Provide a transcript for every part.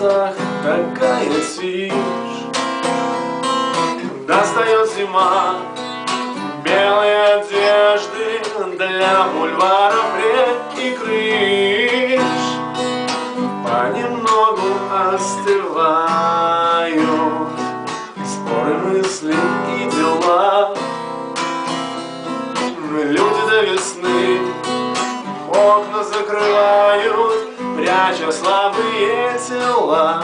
волосах такая тишь Достает зима белые одежды Для бульваров рек и крыш. Понемногу остывают Споры, мысли и дела. Люди до весны окна закрывают Пряча слабые тела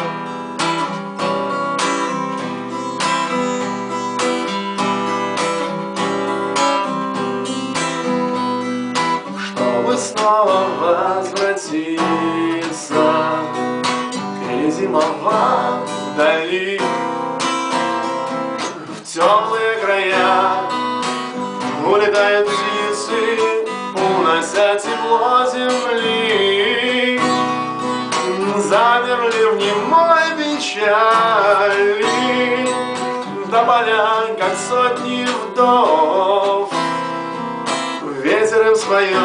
Чтобы снова возвратиться Перезимовать вдали В теплые края Улетают птицы Унося тепло земли печали До поля, как сотни вдов. Ветер им свое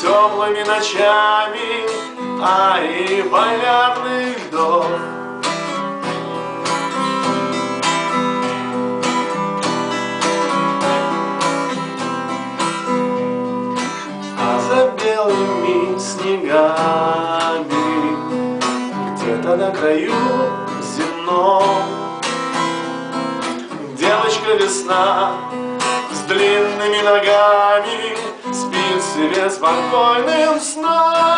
теплыми ночами А и полярных льдов краю земном. Девочка весна с длинными ногами Спит себе спокойным сном